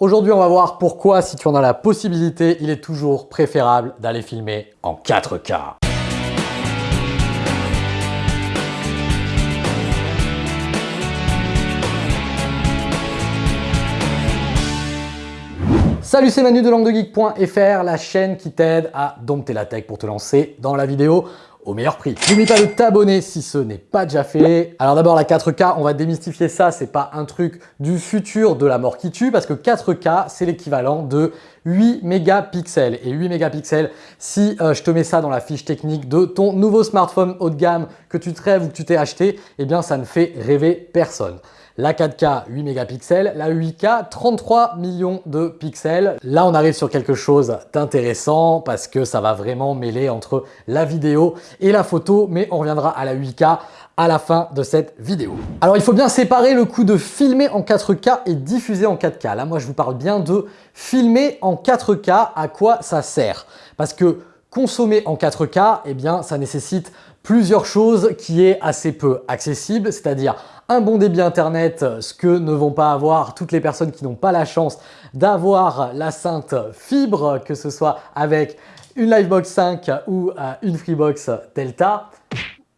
Aujourd'hui, on va voir pourquoi, si tu en as la possibilité, il est toujours préférable d'aller filmer en 4K. Salut, c'est Manu de languedegeek.fr, la chaîne qui t'aide à dompter la tech pour te lancer dans la vidéo au meilleur prix. N'oublie pas de t'abonner si ce n'est pas déjà fait. Alors d'abord la 4K, on va démystifier ça, c'est pas un truc du futur de la mort qui tue parce que 4K c'est l'équivalent de 8 mégapixels. Et 8 mégapixels, si euh, je te mets ça dans la fiche technique de ton nouveau smartphone haut de gamme que tu te rêves ou que tu t'es acheté, eh bien ça ne fait rêver personne. La 4K 8 mégapixels, la 8K 33 millions de pixels. Là, on arrive sur quelque chose d'intéressant parce que ça va vraiment mêler entre la vidéo et la photo, mais on reviendra à la 8K à la fin de cette vidéo. Alors, il faut bien séparer le coup de filmer en 4K et diffuser en 4K. Là, moi, je vous parle bien de filmer en 4K. À quoi ça sert? Parce que consommer en 4K, eh bien, ça nécessite plusieurs choses qui est assez peu accessible, c'est-à-dire un bon débit internet, ce que ne vont pas avoir toutes les personnes qui n'ont pas la chance d'avoir la sainte fibre, que ce soit avec une Livebox 5 ou euh, une Freebox Delta.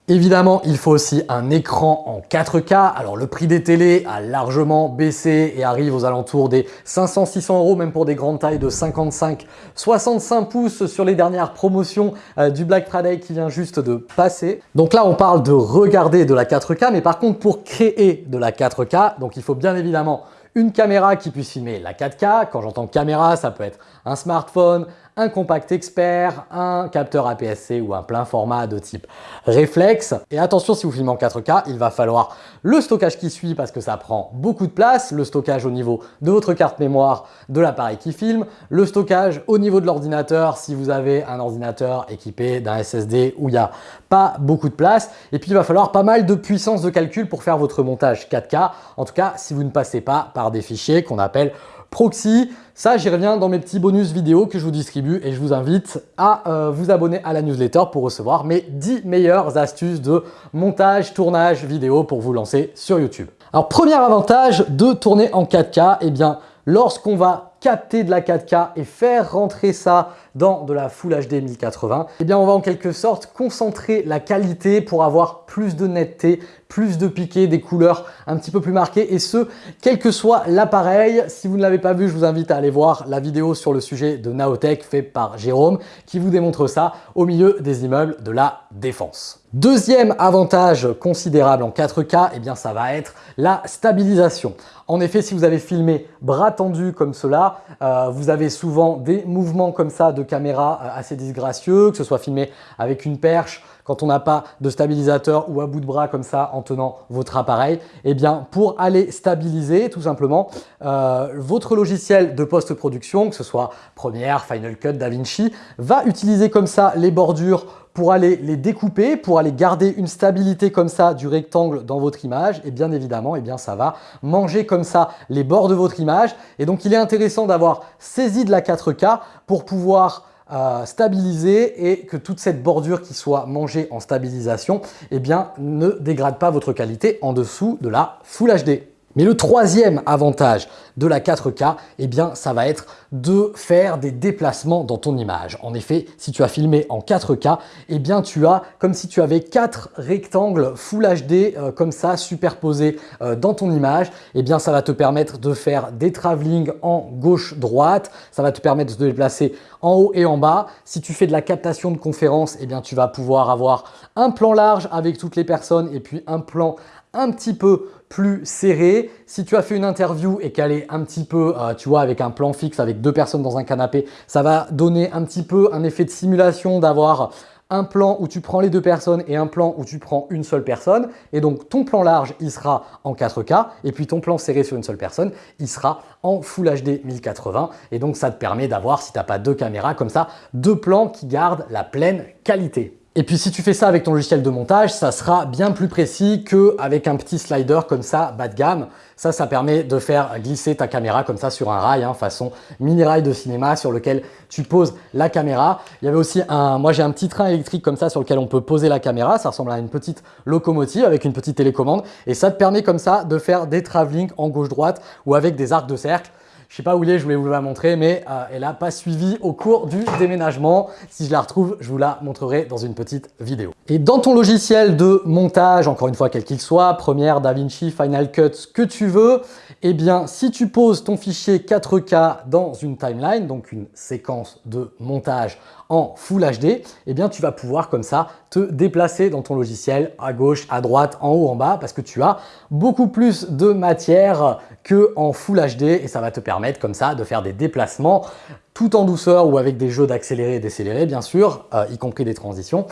Évidemment, il faut aussi un écran en 4K. Alors le prix des télés a largement baissé et arrive aux alentours des 500-600 euros, même pour des grandes tailles de 55-65 pouces sur les dernières promotions euh, du Black Friday qui vient juste de passer. Donc là, on parle de regarder de la 4K, mais par contre, pour créer de la 4K, donc il faut bien évidemment une caméra qui puisse filmer la 4K. Quand j'entends caméra, ça peut être un smartphone, un compact expert, un capteur APS-C ou un plein format de type réflexe. Et attention, si vous filmez en 4K, il va falloir le stockage qui suit parce que ça prend beaucoup de place, le stockage au niveau de votre carte mémoire de l'appareil qui filme, le stockage au niveau de l'ordinateur si vous avez un ordinateur équipé d'un SSD où il n'y a pas beaucoup de place. Et puis, il va falloir pas mal de puissance de calcul pour faire votre montage 4K. En tout cas, si vous ne passez pas par des fichiers qu'on appelle proxy. Ça, j'y reviens dans mes petits bonus vidéo que je vous distribue et je vous invite à euh, vous abonner à la newsletter pour recevoir mes 10 meilleures astuces de montage, tournage vidéo pour vous lancer sur YouTube. Alors, premier avantage de tourner en 4K, eh bien, lorsqu'on va capter de la 4K et faire rentrer ça dans de la Full HD 1080, eh bien on va en quelque sorte concentrer la qualité pour avoir plus de netteté, plus de piqué, des couleurs un petit peu plus marquées et ce, quel que soit l'appareil. Si vous ne l'avez pas vu, je vous invite à aller voir la vidéo sur le sujet de Naotech fait par Jérôme qui vous démontre ça au milieu des immeubles de la Défense. Deuxième avantage considérable en 4K, eh bien ça va être la stabilisation. En effet, si vous avez filmé bras tendus comme cela, euh, vous avez souvent des mouvements comme ça de caméra euh, assez disgracieux, que ce soit filmé avec une perche, quand on n'a pas de stabilisateur ou à bout de bras comme ça en tenant votre appareil, eh bien pour aller stabiliser tout simplement euh, votre logiciel de post-production, que ce soit Premiere, Final Cut, DaVinci, va utiliser comme ça les bordures pour aller les découper, pour aller garder une stabilité comme ça du rectangle dans votre image, et bien évidemment, et eh bien ça va manger comme ça les bords de votre image. Et donc, il est intéressant d'avoir saisi de la 4K pour pouvoir euh, stabiliser et que toute cette bordure qui soit mangée en stabilisation eh bien, ne dégrade pas votre qualité en dessous de la Full HD. Mais le troisième avantage de la 4K, eh bien, ça va être de faire des déplacements dans ton image. En effet, si tu as filmé en 4K, eh bien, tu as comme si tu avais quatre rectangles Full HD euh, comme ça superposés euh, dans ton image. Eh bien, ça va te permettre de faire des travelling en gauche-droite. Ça va te permettre de te déplacer en haut et en bas. Si tu fais de la captation de conférence, eh bien, tu vas pouvoir avoir un plan large avec toutes les personnes et puis un plan un petit peu plus serré. Si tu as fait une interview et qu'elle est un petit peu, euh, tu vois, avec un plan fixe, avec deux personnes dans un canapé, ça va donner un petit peu un effet de simulation d'avoir un plan où tu prends les deux personnes et un plan où tu prends une seule personne. Et donc, ton plan large, il sera en 4K. Et puis, ton plan serré sur une seule personne, il sera en Full HD 1080. Et donc, ça te permet d'avoir, si tu n'as pas deux caméras comme ça, deux plans qui gardent la pleine qualité. Et puis si tu fais ça avec ton logiciel de montage, ça sera bien plus précis qu'avec un petit slider comme ça, bas de gamme. Ça, ça permet de faire glisser ta caméra comme ça sur un rail, hein, façon mini rail de cinéma sur lequel tu poses la caméra. Il y avait aussi un, moi j'ai un petit train électrique comme ça sur lequel on peut poser la caméra. Ça ressemble à une petite locomotive avec une petite télécommande et ça te permet comme ça de faire des travelling en gauche-droite ou avec des arcs de cercle Je sais pas où il est, je voulais vous la montrer, mais euh, elle n'a pas suivi au cours du déménagement. Si je la retrouve, je vous la montrerai dans une petite vidéo. Et dans ton logiciel de montage, encore une fois, quel qu'il soit, Premiere, DaVinci, Final Cut, ce que tu veux, eh bien, si tu poses ton fichier 4K dans une timeline, donc une séquence de montage en Full HD, eh bien, tu vas pouvoir comme ça te déplacer dans ton logiciel à gauche, à droite, en haut, en bas, parce que tu as beaucoup plus de matière que en Full HD et ça va te permettre comme ça de faire des déplacements tout en douceur ou avec des jeux d'accélérer et décélérer bien sûr, euh, y compris des transitions,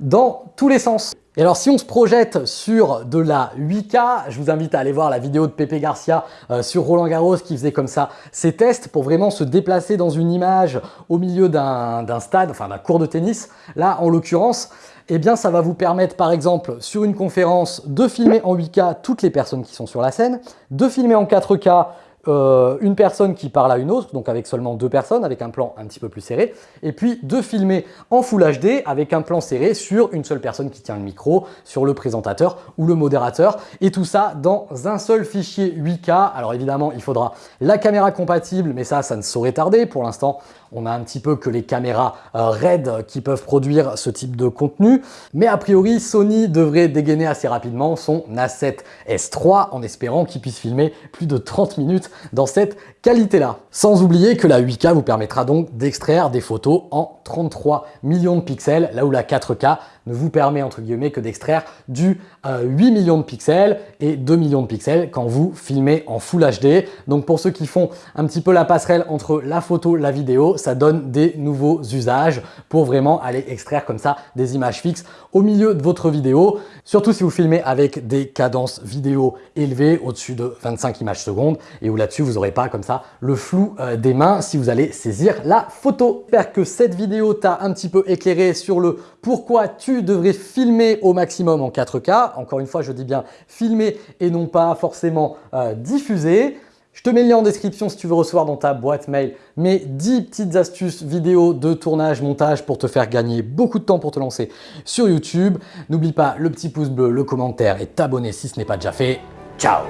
dans tous les sens. Et alors si on se projette sur de la 8K, je vous invite à aller voir la vidéo de Pepe Garcia euh, sur Roland Garros qui faisait comme ça ses tests pour vraiment se déplacer dans une image au milieu d'un stade, enfin d'un cours de tennis. Là en l'occurrence, eh bien ça va vous permettre par exemple sur une conférence de filmer en 8K toutes les personnes qui sont sur la scène, de filmer en 4K euh, une personne qui parle à une autre, donc avec seulement deux personnes, avec un plan un petit peu plus serré, et puis de filmer en Full HD avec un plan serré sur une seule personne qui tient le micro, sur le présentateur ou le modérateur, et tout ça dans un seul fichier 8K. Alors évidemment, il faudra la caméra compatible, mais ça, ça ne saurait tarder. Pour l'instant, on a un petit peu que les caméras euh, RED qui peuvent produire ce type de contenu. Mais a priori, Sony devrait dégainer assez rapidement son A7 S3 en espérant qu'il puisse filmer plus de 30 minutes dans cette qualité-là. Sans oublier que la 8K vous permettra donc d'extraire des photos en 33 millions de pixels, là où la 4K ne vous permet entre guillemets que d'extraire du 8 euh, millions de pixels et 2 millions de pixels quand vous filmez en Full HD. Donc pour ceux qui font un petit peu la passerelle entre la photo la vidéo, ça donne des nouveaux usages pour vraiment aller extraire comme ça des images fixes au milieu de votre vidéo. Surtout si vous filmez avec des cadences vidéo élevées au-dessus de 25 images secondes et où là-dessus vous n'aurez pas comme ça le flou euh, des mains si vous allez saisir la photo. J'espère que cette vidéo t'a un petit peu éclairé sur le pourquoi devrais filmer au maximum en 4K. Encore une fois, je dis bien filmer et non pas forcément euh, diffuser. Je te mets le lien en description si tu veux recevoir dans ta boîte mail mes 10 petites astuces vidéo de tournage, montage pour te faire gagner beaucoup de temps pour te lancer sur YouTube. N'oublie pas le petit pouce bleu, le commentaire et t'abonner si ce n'est pas déjà fait. Ciao